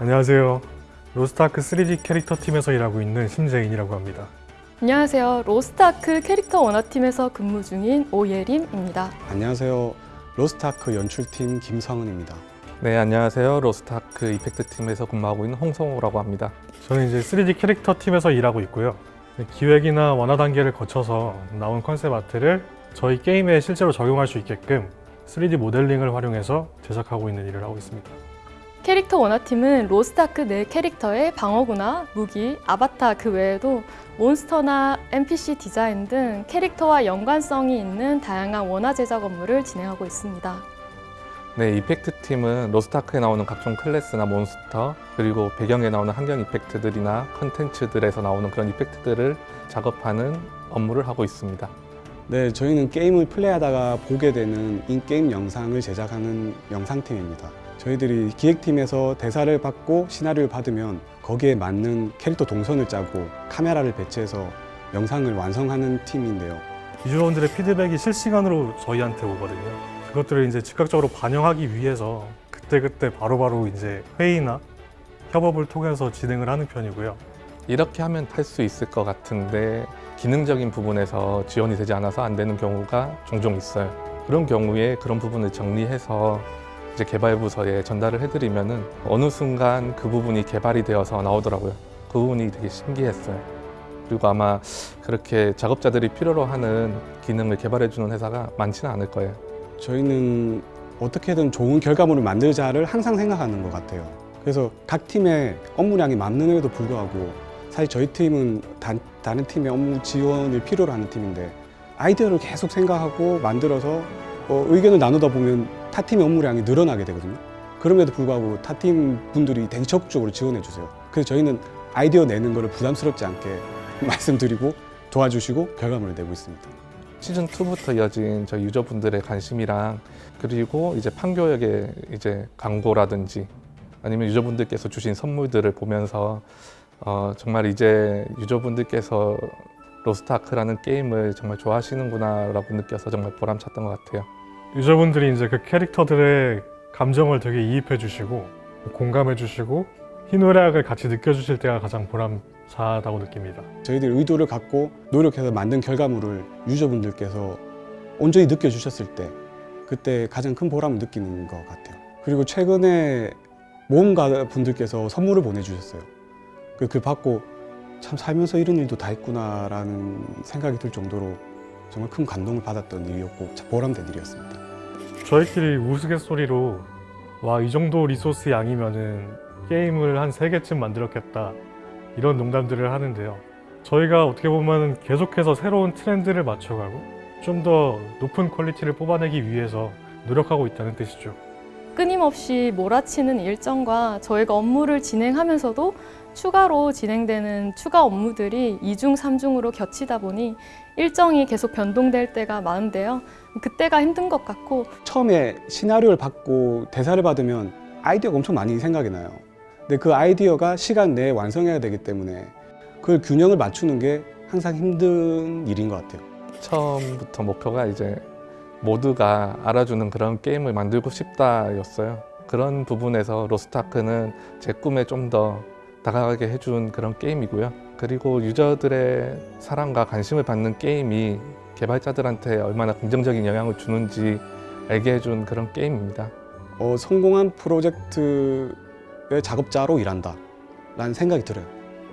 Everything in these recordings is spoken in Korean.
안녕하세요. 로스트아크 3D 캐릭터 팀에서 일하고 있는 심재인이라고 합니다. 안녕하세요. 로스트아크 캐릭터 원화팀에서 근무 중인 오예림입니다. 안녕하세요. 로스트아크 연출팀 김성은입니다. 네, 안녕하세요. 로스트아크 이펙트 팀에서 근무하고 있는 홍성호라고 합니다. 저는 이제 3D 캐릭터 팀에서 일하고 있고요. 기획이나 원화 단계를 거쳐서 나온 컨셉 아트를 저희 게임에 실제로 적용할 수 있게끔 3D 모델링을 활용해서 제작하고 있는 일을 하고 있습니다. 캐릭터 원화팀은 로스트아크 내 캐릭터의 방어구나 무기, 아바타 그 외에도 몬스터나 NPC 디자인 등 캐릭터와 연관성이 있는 다양한 원화 제작 업무를 진행하고 있습니다. 네, 이펙트 팀은 로스트아크에 나오는 각종 클래스나 몬스터 그리고 배경에 나오는 환경 이펙트들이나 컨텐츠들에서 나오는 그런 이펙트들을 작업하는 업무를 하고 있습니다. 네, 저희는 게임을 플레이하다가 보게 되는 인게임 영상을 제작하는 영상팀입니다. 저희들이 기획팀에서 대사를 받고 시나리오를 받으면 거기에 맞는 캐릭터 동선을 짜고 카메라를 배치해서 영상을 완성하는 팀인데요. 유저분들의 피드백이 실시간으로 저희한테 오거든요. 그것들을 이제 즉각적으로 반영하기 위해서 그때그때 바로바로 이제 회의나 협업을 통해서 진행을 하는 편이고요. 이렇게 하면 할수 있을 것 같은데 기능적인 부분에서 지원이 되지 않아서 안 되는 경우가 종종 있어요. 그런 경우에 그런 부분을 정리해서 이제 개발부서에 전달을 해드리면은 어느 순간 그 부분이 개발이 되어서 나오더라고요. 그 부분이 되게 신기했어요. 그리고 아마 그렇게 작업자들이 필요로 하는 기능을 개발해주는 회사가 많지는 않을 거예요. 저희는 어떻게든 좋은 결과물을 만들자를 항상 생각하는 것 같아요. 그래서 각 팀의 업무량이 많음에도 불구하고 사실 저희 팀은 단, 다른 팀의 업무 지원을 필요로 하는 팀인데 아이디어를 계속 생각하고 만들어서 어, 의견을 나누다 보면 타 팀의 업무량이 늘어나게 되거든요. 그럼에도 불구하고 타팀 분들이 되게 적극적으로 지원해 주세요. 그래서 저희는 아이디어 내는 거를 부담스럽지 않게 말씀드리고 도와주시고 결과물을 내고 있습니다. 시즌 2부터 이어진 저희 유저분들의 관심이랑 그리고 이제 판교역의 이제 광고라든지 아니면 유저분들께서 주신 선물들을 보면서 어, 정말 이제 유저분들께서 로스트아크라는 게임을 정말 좋아하시는구나 라고 느껴서 정말 보람찼던 것 같아요. 유저분들이 이제 그 캐릭터들의 감정을 되게 이입해 주시고 공감해 주시고 희노애락을 같이 느껴주실 때가 가장 보람차다고 느낍니다. 저희들 의도를 갖고 노력해서 만든 결과물을 유저분들께서 온전히 느껴주셨을 때 그때 가장 큰 보람을 느끼는 것 같아요. 그리고 최근에 모험가 분들께서 선물을 보내주셨어요. 그, 그 받고 참 살면서 이런 일도 다 있구나 라는 생각이 들 정도로 정말 큰 감동을 받았던 일이었고 참 보람된 일이었습니다. 저희끼리 우스갯소리로 와 이 정도 리소스 양이면은 게임을 한 세개쯤 만들었겠다. 이런 농담들을 하는데요. 저희가 어떻게 보면 계속해서 새로운 트렌드를 맞춰가고 좀 더 높은 퀄리티를 뽑아내기 위해서 노력하고 있다는 뜻이죠 끊임없이 몰아치는 일정과 저희가 업무를 진행하면서도 추가로 진행되는 추가 업무들이 이중삼중으로 겹치다 보니 일정이 계속 변동될 때가 많은데요. 그때가 힘든 것 같고 처음에 시나리오를 받고 대사를 받으면 아이디어가 엄청 많이 생각이 나요. 근데 그 아이디어가 시간 내에 완성해야 되기 때문에 그걸 균형을 맞추는 게 항상 힘든 일인 것 같아요. 처음부터 목표가 이제 모두가 알아주는 그런 게임을 만들고 싶다였어요. 그런 부분에서 로스트아크는 제 꿈에 좀 더 다가가게 해준 그런 게임이고요. 그리고 유저들의 사랑과 관심을 받는 게임이 개발자들한테 얼마나 긍정적인 영향을 주는지 알게 해준 그런 게임입니다. 어, 성공한 프로젝트의 작업자로 일한다 라는 생각이 들어요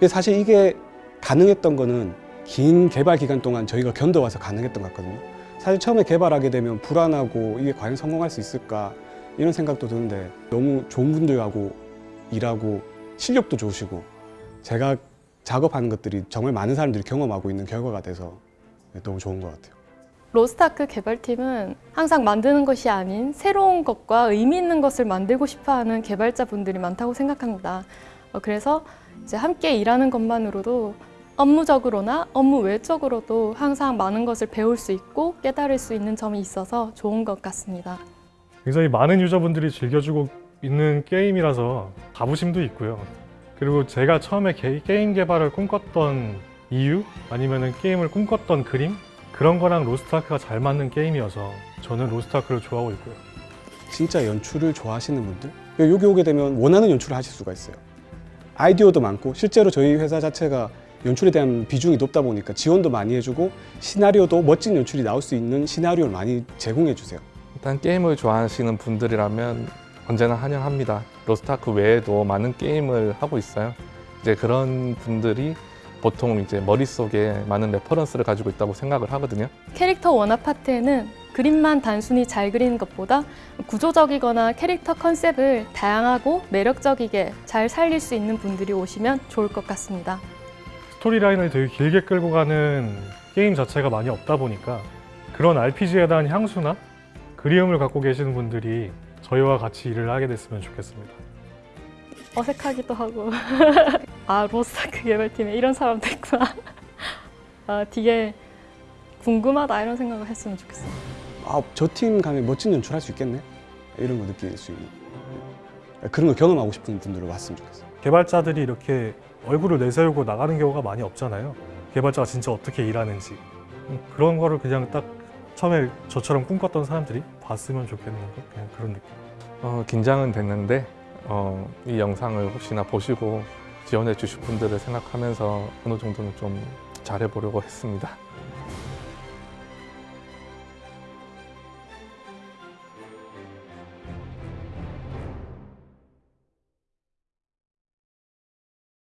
사실 이게 가능했던 거는 긴 개발 기간 동안 저희가 견뎌와서 가능했던 것 같거든요 사실 처음에 개발하게 되면 불안하고 이게 과연 성공할 수 있을까 이런 생각도 드는데 너무 좋은 분들하고 일하고 실력도 좋으시고 제가 작업하는 것들이 정말 많은 사람들이 경험하고 있는 결과가 돼서 너무 좋은 것 같아요 로스트아크 개발팀은 항상 만드는 것이 아닌 새로운 것과 의미 있는 것을 만들고 싶어하는 개발자분들이 많다고 생각합니다. 어, 그래서 이제 함께 일하는 것만으로도 업무적으로나 업무 외적으로도 항상 많은 것을 배울 수 있고 깨달을 수 있는 점이 있어서 좋은 것 같습니다. 굉장히 많은 유저분들이 즐겨주고 있는 게임이라서 자부심도 있고요 그리고 제가 처음에 게, 게임 개발을 꿈꿨던 이유 아니면 게임을 꿈꿨던 그림 그런 거랑 로스트아크가 잘 맞는 게임이어서 저는 로스트아크를 좋아하고 있고요 진짜 연출을 좋아하시는 분들 여기 오게 되면 원하는 연출을 하실 수가 있어요. 아이디어도 많고 실제로 저희 회사 자체가 연출에 대한 비중이 높다 보니까 지원도 많이 해주고 시나리오도 멋진 연출이 나올 수 있는 시나리오를 많이 제공해 주세요. 일단 게임을 좋아하시는 분들이라면 언제나 환영합니다. 로스트아크 외에도 많은 게임을 하고 있어요. 이제 그런 분들이 보통 이제 머릿속에 많은 레퍼런스를 가지고 있다고 생각을 하거든요. 캐릭터 원화 파트에는 그림만 단순히 잘 그리는 것보다 구조적이거나 캐릭터 컨셉을 다양하고 매력적이게 잘 살릴 수 있는 분들이 오시면 좋을 것 같습니다. 스토리라인을 되게 길게 끌고 가는 게임 자체가 많이 없다 보니까 그런 RPG에 대한 향수나 그리움을 갖고 계시는 분들이 저희와 같이 일을 하게 됐으면 좋겠습니다. 어색하기도 하고 아 로스타크 개발팀에 이런 사람도 있구나 아 되게 궁금하다 이런 생각을 했으면 좋겠어요 아, 저 팀 가면 멋진 연출할 수 있겠네? 이런 거 느낄 수 있는 그런 걸 경험하고 싶은 분들로 왔으면 좋겠어요. 개발자들이 이렇게 얼굴을 내세우고 나가는 경우가 많이 없잖아요. 개발자가 진짜 어떻게 일하는지 음, 그런 거를 그냥 딱 처음에 저처럼 꿈꿨던 사람들이 봤으면 좋겠는 거 그냥 그런 느낌. 어, 긴장은 됐는데 어, 이 영상을 혹시나 보시고 지원해 주실 분들을 생각하면서 어느 정도는 좀 잘해보려고 했습니다.